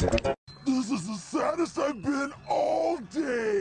This is the saddest I've been all day.